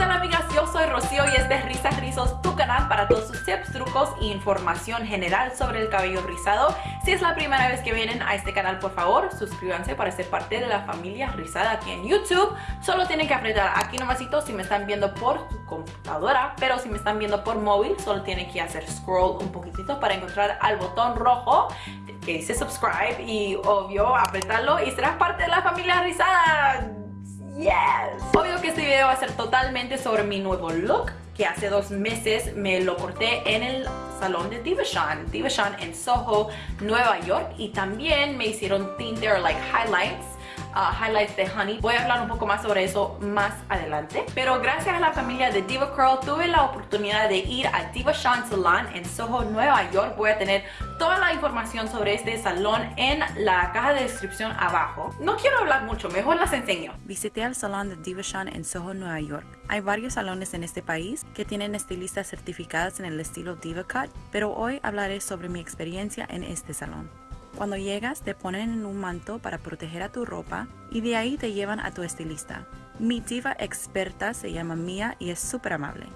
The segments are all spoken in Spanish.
tal amigas? Yo soy Rocío y este es Risas Rizos, tu canal para todos sus tips, trucos e información general sobre el cabello rizado. Si es la primera vez que vienen a este canal, por favor, suscríbanse para ser parte de la familia rizada aquí en YouTube. Solo tienen que apretar aquí nomasito si me están viendo por computadora, pero si me están viendo por móvil, solo tienen que hacer scroll un poquitito para encontrar al botón rojo que dice subscribe y obvio apretarlo y serás parte de la familia rizada. Yes. Obvio que este video va a ser totalmente sobre mi nuevo look que hace dos meses me lo corté en el salón de Divashan, Divashan en Soho, Nueva York y también me hicieron tinte or like highlights Uh, highlights de Honey. Voy a hablar un poco más sobre eso más adelante. Pero gracias a la familia de Diva Curl tuve la oportunidad de ir a Diva Shine Salon en Soho, Nueva York. Voy a tener toda la información sobre este salón en la caja de descripción abajo. No quiero hablar mucho, mejor las enseño. Visité el salón de Diva Shine en Soho, Nueva York. Hay varios salones en este país que tienen estilistas certificadas en el estilo Diva Cut, pero hoy hablaré sobre mi experiencia en este salón. Cuando llegas te ponen en un manto para proteger a tu ropa y de ahí te llevan a tu estilista. Mi diva experta se llama Mia y es súper amable.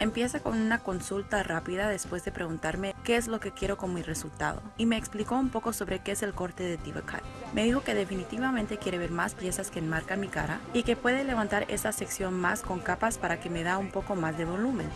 Empieza con una consulta rápida después de preguntarme qué es lo que quiero con mi resultado y me explicó un poco sobre qué es el corte de Diva Cut. Me dijo que definitivamente quiere ver más piezas que enmarcan mi cara y que puede levantar esa sección más con capas para que me da un poco más de volumen.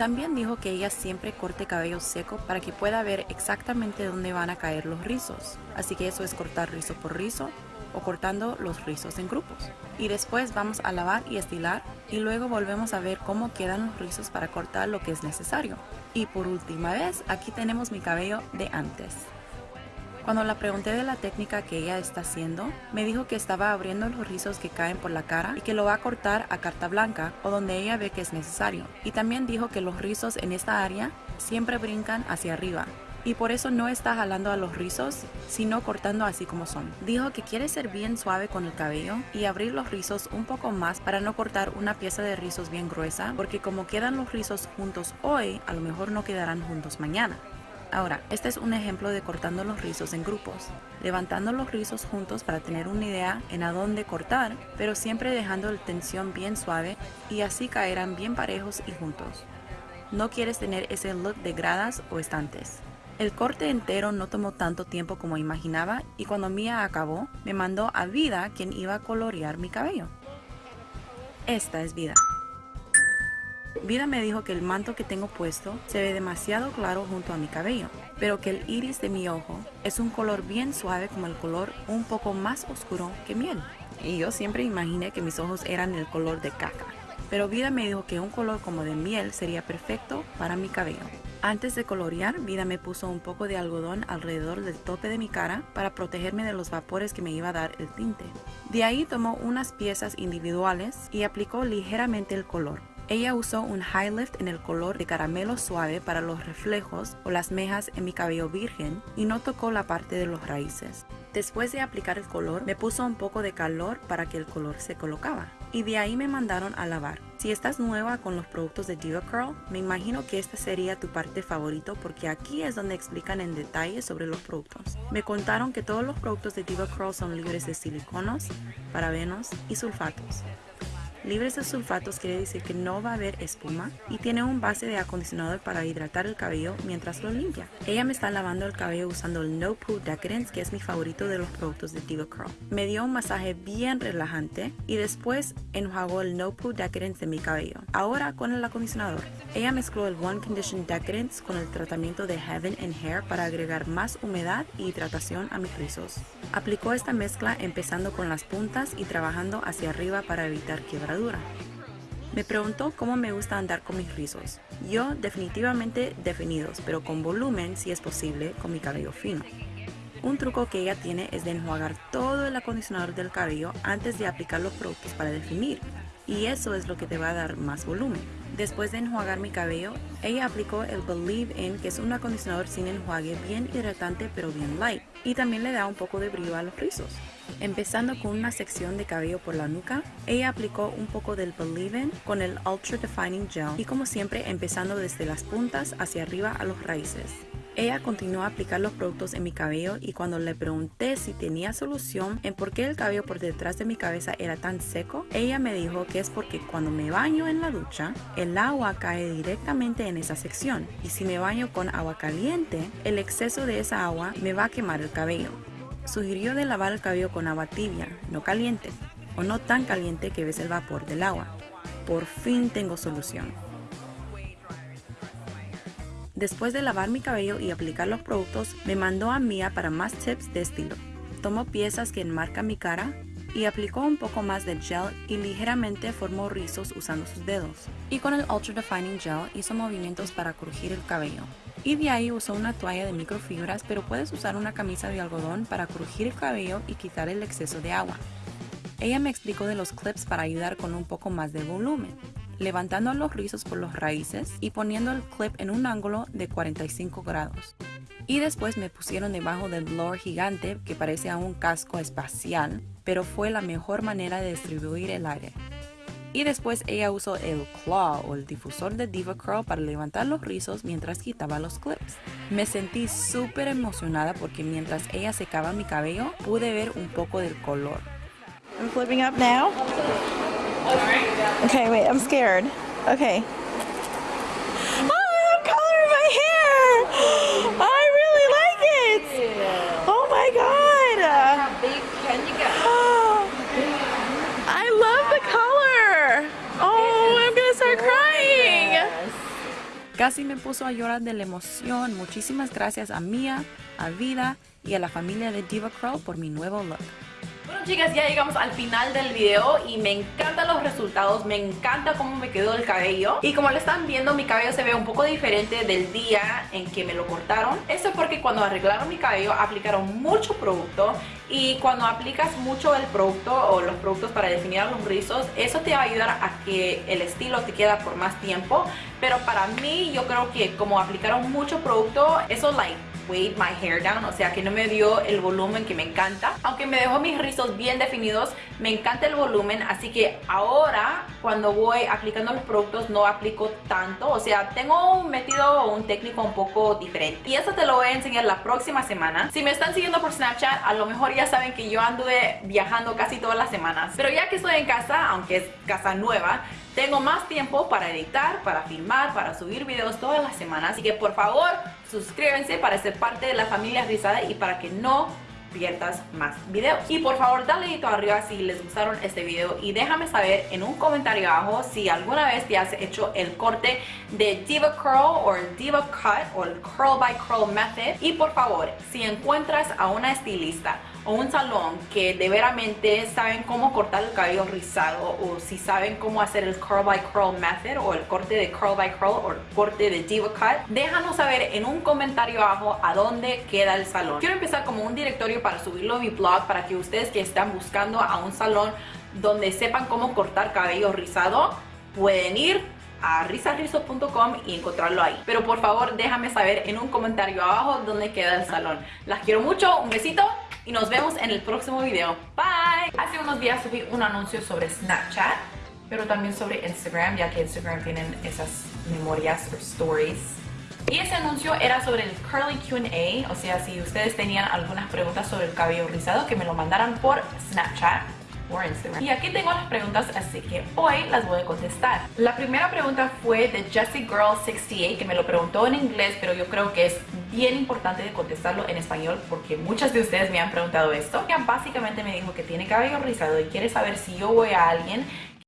También dijo que ella siempre corte cabello seco para que pueda ver exactamente dónde van a caer los rizos. Así que eso es cortar rizo por rizo o cortando los rizos en grupos. Y después vamos a lavar y estilar y luego volvemos a ver cómo quedan los rizos para cortar lo que es necesario. Y por última vez, aquí tenemos mi cabello de antes. Cuando la pregunté de la técnica que ella está haciendo, me dijo que estaba abriendo los rizos que caen por la cara y que lo va a cortar a carta blanca o donde ella ve que es necesario. Y también dijo que los rizos en esta área siempre brincan hacia arriba, y por eso no está jalando a los rizos, sino cortando así como son. Dijo que quiere ser bien suave con el cabello y abrir los rizos un poco más para no cortar una pieza de rizos bien gruesa, porque como quedan los rizos juntos hoy, a lo mejor no quedarán juntos mañana. Ahora, este es un ejemplo de cortando los rizos en grupos, levantando los rizos juntos para tener una idea en a dónde cortar, pero siempre dejando la tensión bien suave y así caerán bien parejos y juntos. No quieres tener ese look de gradas o estantes. El corte entero no tomó tanto tiempo como imaginaba y cuando Mia acabó, me mandó a Vida quien iba a colorear mi cabello. Esta es Vida. Vida me dijo que el manto que tengo puesto se ve demasiado claro junto a mi cabello, pero que el iris de mi ojo es un color bien suave como el color un poco más oscuro que miel. Y yo siempre imaginé que mis ojos eran el color de caca, pero Vida me dijo que un color como de miel sería perfecto para mi cabello. Antes de colorear, Vida me puso un poco de algodón alrededor del tope de mi cara para protegerme de los vapores que me iba a dar el tinte. De ahí tomó unas piezas individuales y aplicó ligeramente el color. Ella usó un high lift en el color de caramelo suave para los reflejos o las mejas en mi cabello virgen y no tocó la parte de los raíces. Después de aplicar el color, me puso un poco de calor para que el color se colocaba. Y de ahí me mandaron a lavar. Si estás nueva con los productos de Diva Curl, me imagino que esta sería tu parte favorito porque aquí es donde explican en detalle sobre los productos. Me contaron que todos los productos de Diva Curl son libres de siliconos, parabenos y sulfatos. Libres de sulfatos quiere decir que no va a haber espuma y tiene un base de acondicionador para hidratar el cabello mientras lo limpia. Ella me está lavando el cabello usando el No Poo Decadence que es mi favorito de los productos de Diva Curl. Me dio un masaje bien relajante y después enjuagó el No Poo Decadence de mi cabello. Ahora con el acondicionador. Ella mezcló el One Condition Decadence con el tratamiento de Heaven and Hair para agregar más humedad y hidratación a mis rizos. Aplicó esta mezcla empezando con las puntas y trabajando hacia arriba para evitar quiebra me preguntó cómo me gusta andar con mis rizos. Yo definitivamente definidos, pero con volumen si es posible con mi cabello fino. Un truco que ella tiene es de enjuagar todo el acondicionador del cabello antes de aplicar los productos para definir, y eso es lo que te va a dar más volumen. Después de enjuagar mi cabello, ella aplicó el Believe In, que es un acondicionador sin enjuague bien hidratante pero bien light, y también le da un poco de brillo a los rizos. Empezando con una sección de cabello por la nuca, ella aplicó un poco del Believe In con el Ultra Defining Gel y como siempre empezando desde las puntas hacia arriba a los raíces. Ella continuó a aplicar los productos en mi cabello y cuando le pregunté si tenía solución en por qué el cabello por detrás de mi cabeza era tan seco, ella me dijo que es porque cuando me baño en la ducha, el agua cae directamente en esa sección y si me baño con agua caliente, el exceso de esa agua me va a quemar el cabello. Sugirió de lavar el cabello con agua tibia, no caliente, o no tan caliente que ves el vapor del agua. Por fin tengo solución. Después de lavar mi cabello y aplicar los productos, me mandó a Mia para más tips de estilo. Tomó piezas que enmarcan mi cara y aplicó un poco más de gel y ligeramente formó rizos usando sus dedos. Y con el Ultra Defining Gel hizo movimientos para crujir el cabello. Y de ahí usó una toalla de microfibras, pero puedes usar una camisa de algodón para crujir el cabello y quitar el exceso de agua. Ella me explicó de los clips para ayudar con un poco más de volumen levantando los rizos por los raíces y poniendo el clip en un ángulo de 45 grados. Y después me pusieron debajo del blower gigante que parece a un casco espacial, pero fue la mejor manera de distribuir el aire. Y después ella usó el claw o el difusor de Diva Curl para levantar los rizos mientras quitaba los clips. Me sentí súper emocionada porque mientras ella secaba mi cabello pude ver un poco del color. I'm flipping up now. Okay, wait, I'm scared. Okay. Oh, have color in my hair! I really like it! Oh my god! How big can you get? I love the color! Oh, I'm gonna start crying! Casi me puso a llorar de la emoción. Muchísimas gracias a Mia, a Vida y a la familia de Diva Curl por mi nuevo look. Bueno chicas, ya llegamos al final del video y me encantan los resultados, me encanta cómo me quedó el cabello. Y como lo están viendo mi cabello se ve un poco diferente del día en que me lo cortaron. Eso es porque cuando arreglaron mi cabello aplicaron mucho producto y cuando aplicas mucho el producto o los productos para definir los rizos eso te va a ayudar a que el estilo te queda por más tiempo. Pero para mí yo creo que como aplicaron mucho producto eso like weighed my hair down, o sea que no me dio el volumen que me encanta. Aunque me dejó mis rizos bien definidos, me encanta el volumen, así que ahora cuando voy aplicando los productos no aplico tanto, o sea, tengo un método o un técnico un poco diferente. Y eso te lo voy a enseñar la próxima semana. Si me están siguiendo por Snapchat, a lo mejor ya saben que yo anduve viajando casi todas las semanas. Pero ya que estoy en casa, aunque es casa nueva, tengo más tiempo para editar, para filmar, para subir videos todas las semanas. Así que por favor, suscríbanse para ser parte de la familia Rizada y para que no más videos. Y por favor dale dedito arriba si les gustaron este video y déjame saber en un comentario abajo si alguna vez te has hecho el corte de Diva Curl o Diva Cut o el Curl by Curl Method. Y por favor, si encuentras a una estilista o un salón que de veramente saben cómo cortar el cabello rizado o si saben cómo hacer el curl by curl method o el corte de curl by curl o el corte de diva cut, déjanos saber en un comentario abajo a dónde queda el salón. Quiero empezar como un directorio para subirlo a mi blog para que ustedes que están buscando a un salón donde sepan cómo cortar cabello rizado pueden ir a risarizo.com y encontrarlo ahí. Pero por favor déjame saber en un comentario abajo dónde queda el salón. Las quiero mucho, un besito y nos vemos en el próximo video. Bye. Hace unos días subí un anuncio sobre Snapchat, pero también sobre Instagram, ya que Instagram tienen esas memorias o stories. Y ese anuncio era sobre el Curly Q&A, o sea, si ustedes tenían algunas preguntas sobre el cabello rizado, que me lo mandaran por Snapchat por Instagram. Y aquí tengo las preguntas, así que hoy las voy a contestar. La primera pregunta fue de Jessie Girl 68, que me lo preguntó en inglés, pero yo creo que es bien importante de contestarlo en español porque muchas de ustedes me han preguntado esto. Ella básicamente me dijo que tiene cabello rizado y quiere saber si yo voy a alguien